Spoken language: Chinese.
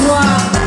Suave.